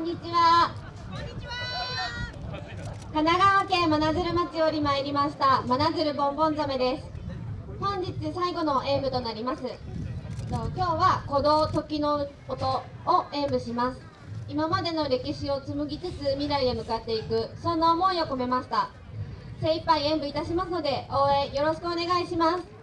んにちは。神奈川県真鶴町より参りました。真鶴ボンボンザメです。本日最後の演舞となります。今日は鼓動時の音を演舞します。今までの歴史を紡ぎつつ未来へ向かっていく。そんな思いを込めました。精一杯演舞いたしますので応援よろしくお願いします。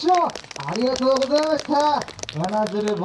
手をありがとうございました。真鶴